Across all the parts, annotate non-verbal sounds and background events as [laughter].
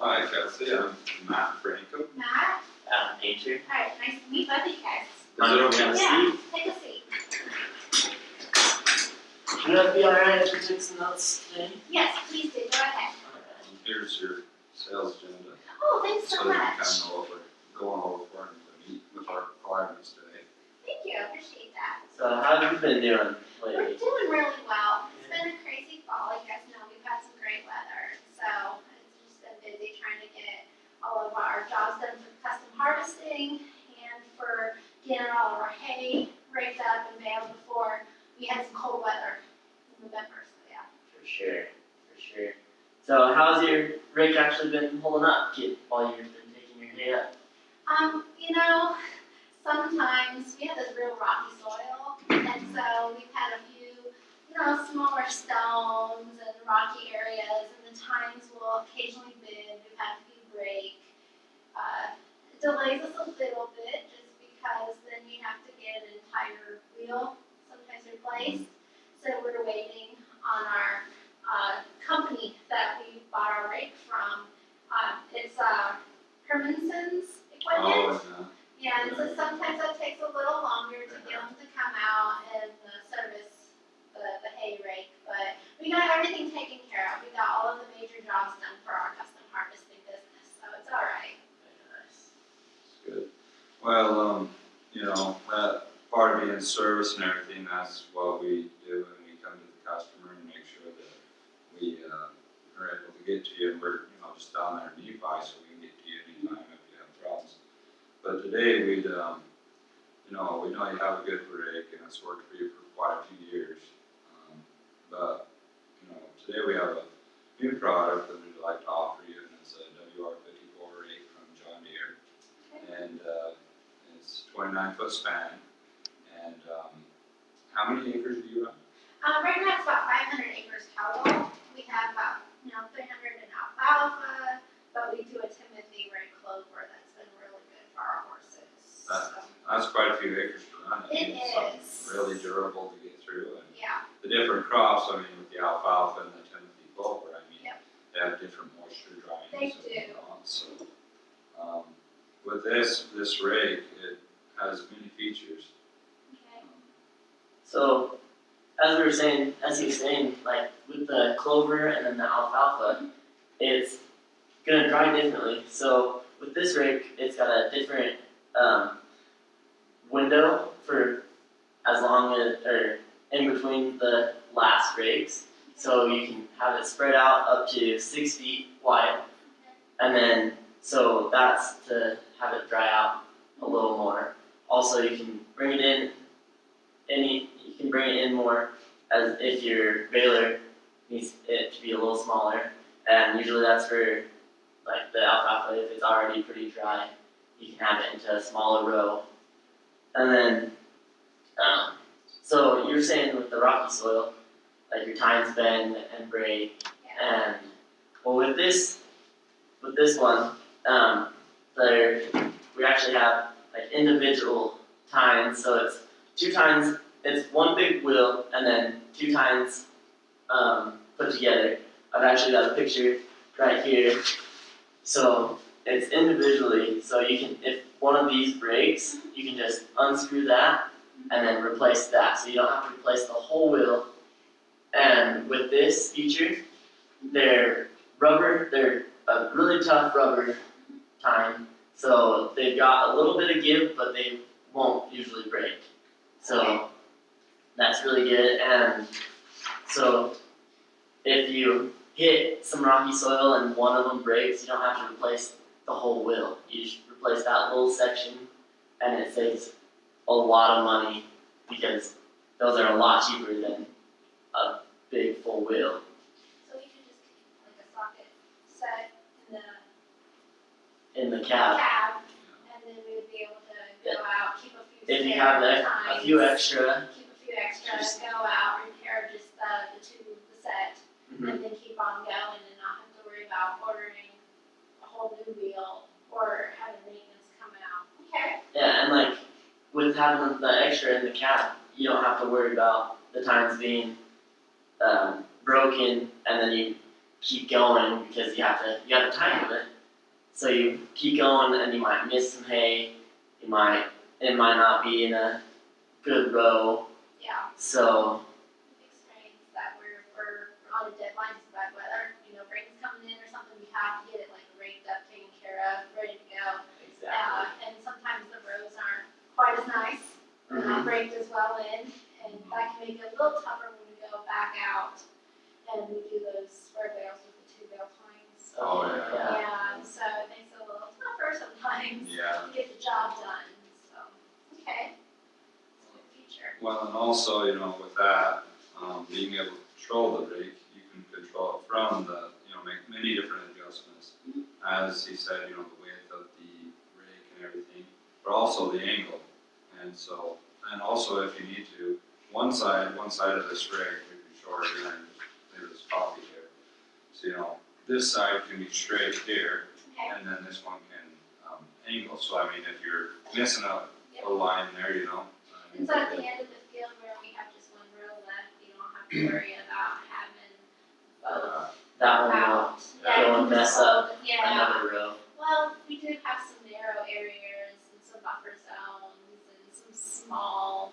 Hi, Kelsey, I'm Matt Franco. Matt, Adam Painter. alright, nice to meet both of you guys. Is it okay? Yeah, take a seat. Would that be alright if we took some notes today? Yes, please do, go ahead. Here's your sales agenda, Oh, thanks so so that you much. kind of know what we're going over for and to meet with our requirements today. Thank you, I appreciate that. So how have you been doing We're lately? doing really well. It's been a crazy fall, you guys know, we've had some great weather, so it's just been busy trying to get all of our jobs done for custom harvesting and for getting all of our hay raked up and baled before we had some cold weather in November, so yeah. For sure, for sure. So how's your rake actually been holding up while you've been taking your hay up? Um, you know, sometimes we have this real rocky soil, and so we've had a few, you know, smaller stones and rocky areas, and the tines will occasionally bend, we've had a few break. Uh, it delays us a little bit, just because then you have to get an entire wheel sometimes replaced. So we're waiting on our, uh, company that we bought our rake from. Uh, it's, uh, Hermanson's equipment. Oh, Yeah, and so sometimes that takes a little longer to get them to come out and uh, service the, the hay rake, but we got everything taken care of. We got all of the major jobs done for our custom harvesting business, so it's all right. Very nice. it's good. Well, um, you know, that part of being service and everything, that's what we do when we come to the customer and make sure that we, uh, are able to get to you, and we're, you know, just down there nearby, so we can get to you anytime if you have problems. But today, we'd, um, you know, we know you have a good rake, and it's worked for you for quite a few years. Um, But, you know, today we have a new product that we'd like to offer you, and it's a WR fifty-four rake from John Deere. And, uh, it's twenty-nine foot span, and, um, how many acres do you run? Uh, right now it's about five hundred acres total. We have about, you know, three hundred in alfalfa, but we do a Timothy red clover that's been really good for our horses, so, That's quite a few acres to run. I It mean, it's something is. Really durable to get through, and yeah, the different crops, I mean, with the alfalfa and the Timothy clover, I mean, Yep. they have different moisture drying They and do. so on, so. Um, with this, this rake, it has many features. okay. So, as we were saying, as he was saying, like with the clover and alfalfa, it's gonna dry differently. So with this rake, it's got a different um, window for as long as or in between the last rakes. So you can have it spread out up to six feet wide, and then so that's to have it dry out a little more. Also, you can bring it in any you can bring it in more as if your baler needs it to be a little smaller. And usually that's for like the alfalfa. If it's already pretty dry you can have it into a smaller row. And then um, so you're saying with the rocky soil like your tines bend and break and well with this with this one um, there we actually have like individual tines. So it's two tines it's one big wheel and then two tines um, put together. I've actually got a picture right here. So it's individually, so you can, if one of these breaks, you can just unscrew that and then replace that. So you don't have to replace the whole wheel. And with this feature, they're rubber, they're a really tough rubber tine. So they've got a little bit of give, but they won't usually break. So that's really good. And so if you hit some rocky soil and one of them breaks, you don't have to replace the whole wheel. You just replace that little section and it saves a lot of money because those are a lot cheaper than a big full wheel. So we could just keep like a socket set in the In the cab, cab, and then we would be able to go out, keep a few if you have a, a few extra, Keep a few extra, Just- go out, repair just the, the two, the set, Mhm. And then keep on going and not have to worry about ordering a whole new wheel or having maintenance come out. Okay. Yeah, and like with having the extra in the cab, you don't have to worry about the tines being um, broken, and then you keep going because you have to you have a time limit. So you keep going and you might miss some hay, you might it might not be in a good row. Yeah, So we've experienced that we're, we're on a deadline, it's bad weather, you know, rain's coming in or something, we have to get it like raked up, taken care of, ready to go. Uh, and sometimes the roads aren't quite as nice, they're Mhm. not raked as well in, and that can make it a little tougher when we go back out and we do those square bales with the two bale tines. Oh, yeah. yeah. So it makes it a little tougher sometimes Yeah, to get the job done, so, okay. It's a good feature. well, and also, you know, with that, um, being able to control the rake, you can control it from the, you know, make many different adjustments. Mhm. As he said, you know, the width of the rake and everything, but also the angle. And so, and also if you need to, one side, one side of the string could be shorter than leave this copy here. So, you know, this side can be straight here, Okay, and then this one can, um, angle, so I mean, if you're missing a, Yep. a line there, you know. I mean, and so at the end of the field where we have just one row left, you don't have to worry about having both uh, That one will out. Yeah, don't can mess up. Yeah, another row. well, we did have small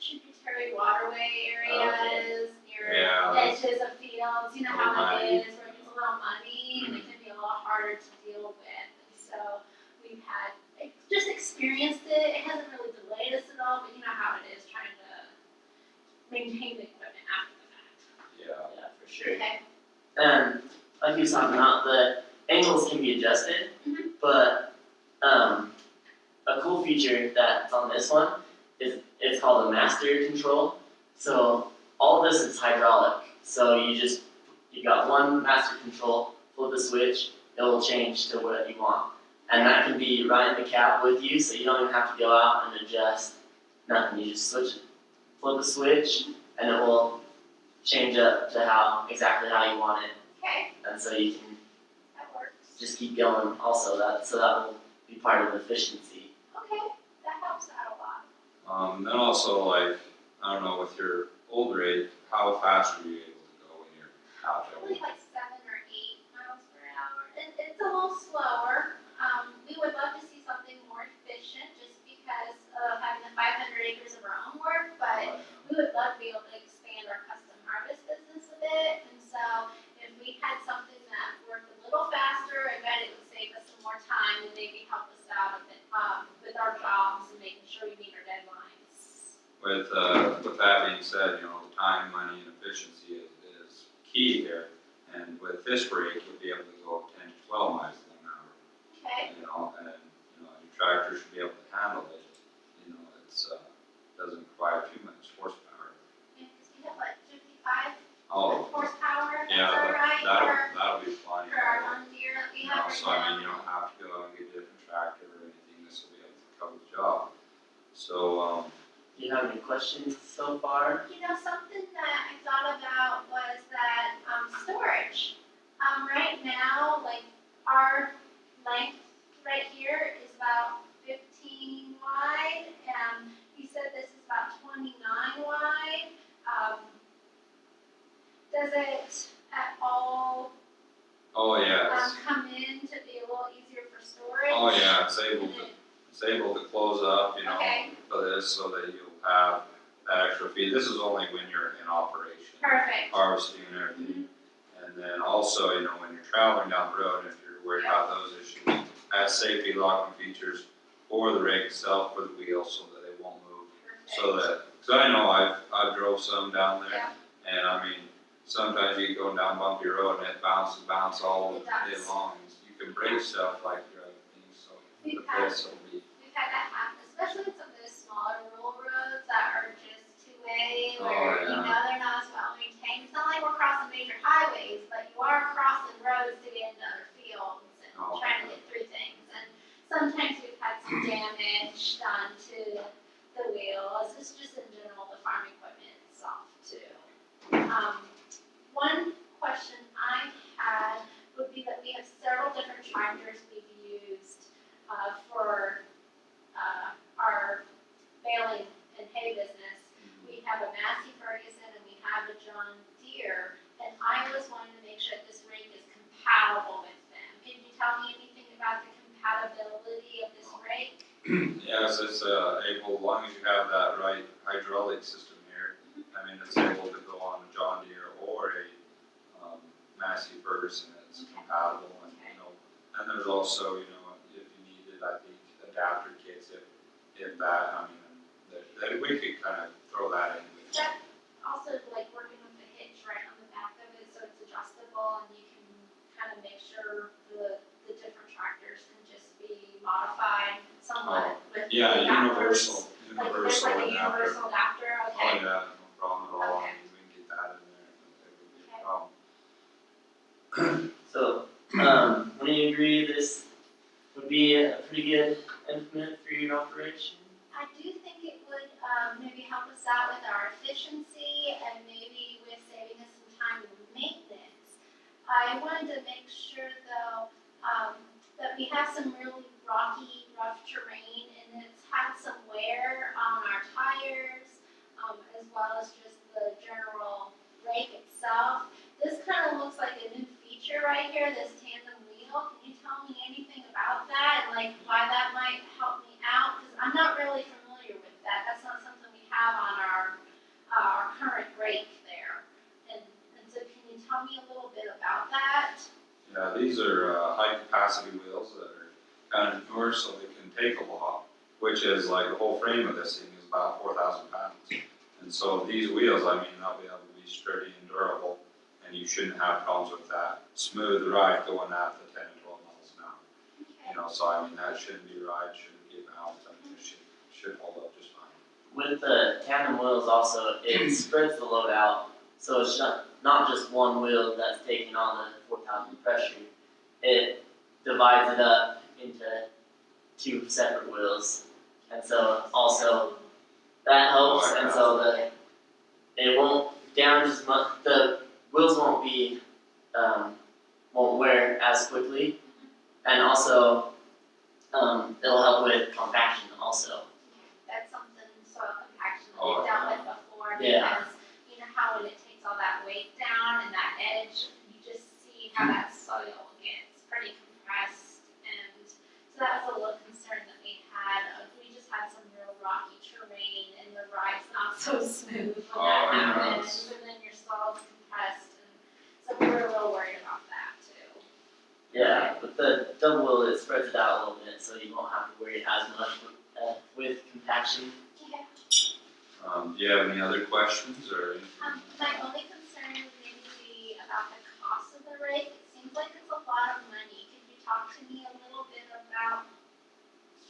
tributary waterway areas near Yeah, edges of fields, you know how Little that muddy. is, where it gets a little muddy and it can be a lot harder to deal with. And so we've had, just experienced it, it hasn't really delayed us at all, but you know how it is trying to maintain the equipment after the fact. yeah, Yeah, for sure. Okay, And like he was talking about, the angles can be adjusted, Mhm. but um, a cool feature that's on this one is it's called a master control. So all this is hydraulic. So you just you got one master control, flip the switch, it will change to what you want, and that can be right in the cab with you, so you don't even have to go out and adjust nothing. You just switch, flip the switch, and it will change up to how exactly how you want it okay, and so you can that works. just keep going also that so that will be part of efficiency Okay, that helps out a lot. um, then also like, I don't know, with your old rate, how fast are you able to go when you're out little slower. Um, we would love to see something more efficient just because of having the five hundred acres of our own work, but we would love to be able to expand our custom harvest business a bit. And so if we had something that worked a little faster, I bet it would save us some more time and maybe help us out a bit, um, with our jobs and making sure we meet our deadlines. With, uh, with that being said, you know, time, money, and efficiency is, is key here. And with this rate, you'll be able to go ten to twelve miles an hour, Okay? you know, and, you know, your tractor should be able to handle it. You know, it's, uh, doesn't require too much horsepower. Yeah, 'cause we have like fifty-five Oh, horsepower, is yeah, that that, right? that'll, For- that'll be plenty. For our one deer that we You have know, right so I mean, you don't have to go out and get a different tractor or anything, this will be able to cover the job. So, um, do you have any questions so far You know, something that I thought about was that, um, storage. Um, right now, like, our length right here is about fifteen wide, and he said this is about twenty-nine wide. Um, does it at all, oh, um, yes, come in to be a little easier for storage? oh, yeah, it's able And to, it's able to close up, you know, Okay, for this, so that you'll have that extra feed. This is only when you're in operation, perfect. harvesting and everything. Mm-hmm. And then also, you know, when you're traveling down the road, if you're worried about those issues, has safety locking features for the rake itself, for the wheels, so that they won't move. So that, cause I know I've, I've drove some down there, Yeah. and I mean, sometimes you go down bumpy road and it bounces, bounce all It day does. long. You can break stuff like your other things, so the We've had volunteer, and I always wanted to make sure that this rank is compatible with them. Can you tell me anything about the compatibility of this rank? [clears throat] yes, it's uh, able, as long as you have that right hydraulic system here, mm -hmm. I mean, it's able to go on a John Deere or a um, Massey Ferguson. It's okay. compatible. And, okay. you know, and there's also, you universal, Like there's universal like a adapter. universal adapter, Oh, yeah, no problem at all, I Okay. mean, we can get that in there, it would be a problem. [clears throat] So, um, when you agree this would be a pretty good implement for your operation? I do think it would, um, maybe help us out with our efficiency and maybe with saving us some time in maintenance. I wanted to make sure though, um, that we have some really rocky, rough terrain and it's had some wear on our tires, um, as well as just the general rake itself. This kind of looks like a new feature right here, this tandem wheel. Can you tell me anything about that and like why that might help me out? Cause I'm not really familiar with that. That's not something we have on our, uh, our current rake there. And, and so can you tell me a little bit about that? Yeah, these are uh high capacity wheels that are kind of newer, so they can take a lot, which is like the whole frame of this thing is about four thousand pounds. And so these wheels, I mean, they'll be able to be sturdy and durable, and you shouldn't have problems with that. Smooth ride going at the ten and twelve miles an hour, Okay. you know, so I mean, that shouldn't be ride, shouldn't get bounced, I mean, it should, should hold up just fine. With the tandem wheels also, it [clears throat] spreads the load out, so it's not, not just one wheel that's taking on the four thousand pressure. It divides it up into two separate wheels, and so also that helps, and so the, it won't damage as much, the wheels won't be, um, won't wear as quickly. And also, um, it'll help with compaction also. That's something soil compaction that Oh, we've dealt with before Yeah. because you know how when it takes all that weight down and that edge, you just see how that soil gets pretty compressed and so that was a little concern that we had. Uh, We just had some real rocky terrain and the ride's not so smooth when Oh, that yeah, and then your soil's compressed and so we're a little worried about that too. Yeah, but the double wheel, it spreads it out a little bit, so you won't have to worry as much with, uh, with compaction. Okay. Um, do you have any other questions or? Um, my only concern would maybe be about the cost of the rake. It seems like it's a lot of money. Could you talk to me a little bit about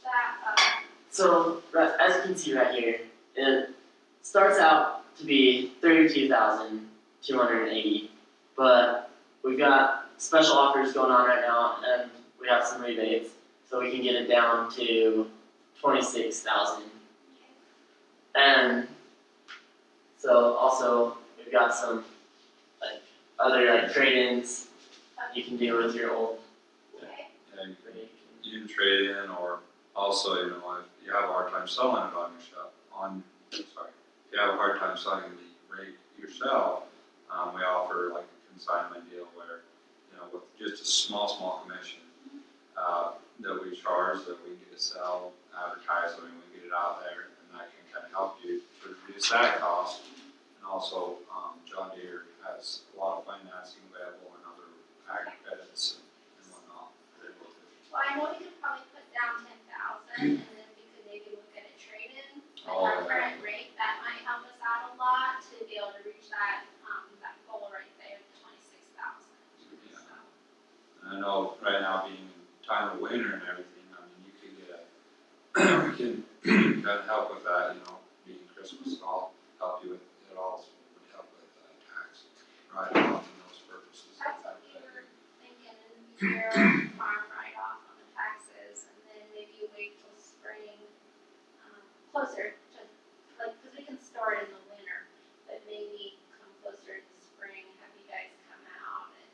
that, uh, So, as you can see right here, it starts out to be thirty-two thousand two hundred and eighty, but we've got special offers going on right now, and we have some rebates, so we can get it down to twenty-six thousand. And so also, we've got some, like, other like trade-ins you can do with your old Yeah, you can trade in or also, you know, if you have a hard time selling it on your shop, on, sorry, you have a hard time selling the rate yourself, um, we offer like a consignment deal where, you know, with just a small, small commission, uh, that we charge, that we get to sell, advertise, I mean, we get it out there, and that can kind of help you to reduce that cost. And also, um, John Deere has a lot of financing available and other ag credits and and whatnot. They're able to well, I know we could probably put down ten thousand and then we could maybe look at a trade-in. Like Oh, our yeah. current rate, that might help us out a lot to be able to reach that, um, that goal right there, twenty-six thousand. Yeah. And I know right now being time of winter and everything, I mean, you could get a, we can of help with that, you know, being Christmas and all, help you with it all, would help with uh, tax write-off and those purposes. That's what we were thinking, farm write-off on the taxes, and then maybe you wait till spring, um, closer to, like, cause we can store it in the winter, but maybe come closer to spring, have you guys come out and,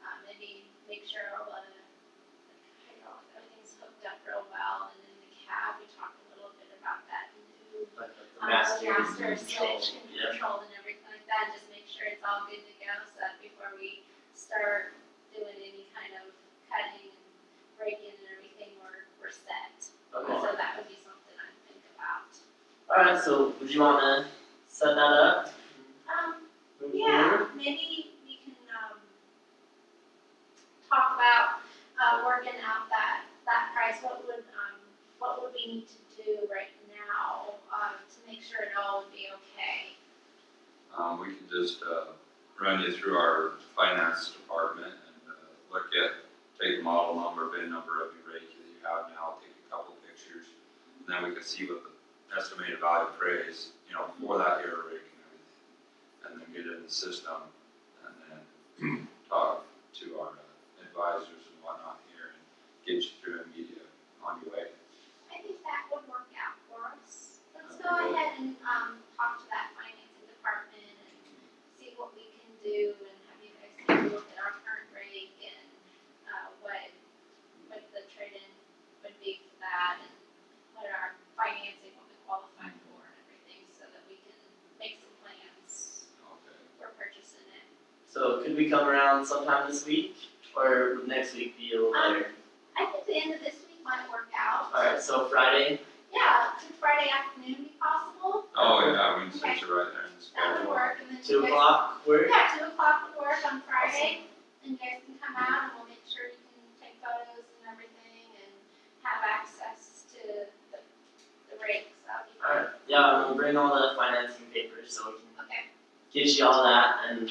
uh, maybe make sure all the, like, hydraulic, everything's hooked up real well, and then the cab, we talked a little bit about that new Like the um, master switch and yeah. control and everything like that, and just make sure it's all good to go, so that before we start doing any kind of cutting and breaking and everything, we're, we're set. Okay. So that was so would you wanna set that up? Um, Move yeah, forward? maybe we can, um, talk about, uh, working out that, that price, what would, um, what would we need to do right now, um, to make sure it be okay? Um, we can just, uh, run you through our finance department and, uh, look at, take the model number, VIN number of your rake that you have now, take a couple pictures. And then we can see what the estimated value appraise, you know, for that air rake and everything. And then get it in the system and then [clears throat] talk to our uh, advisors and whatnot here and get you through immediate on your way. I think that would work out for us. Let's Okay, go ahead and, um, talk to that financing department and see what we can do and have you guys take a look at our current rate and, uh, what, what the trade-in would be for that and what our financing would be qualified for and everything so that we can make some plans Okay. for purchasing it. So could we come around sometime this week, or would next week be a little Um, better? I think the end of this week might work out. Alright, so Friday, Yeah, could Friday afternoon be possible? Oh, yeah, we can switch it right there in the That would schedule. work and then two o'clock, work? Yeah, two o'clock would work on Friday, and you guys can come out and we'll make sure you can take photos and everything and have access to the, the rakes, that'll be fine. Alright, yeah, we'll bring all the financing papers so we can Okay, get you all that and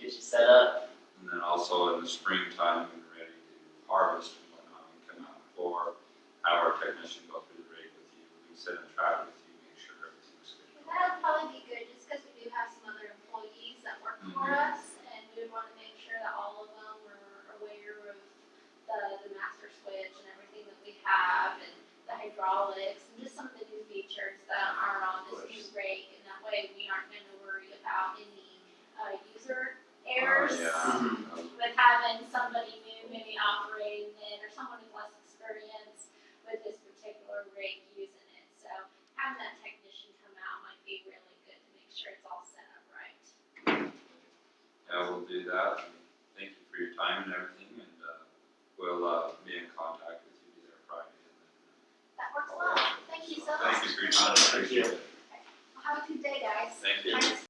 get you set up. And then also in the springtime, when we're ready to harvest and whatnot, we come out before, have our technician go through the rig with you, we can sit in the trap with you, make sure everything's good. and that'll probably be good, just because we do have some other employees that work for Mhm. us, and we would wanna make sure that all of them are aware of the, the master switch and everything that we have, and the hydraulics, and just some of the new features that are on this new rake, and that way we aren't gonna worry about any, uh, user errors. Oh, yeah.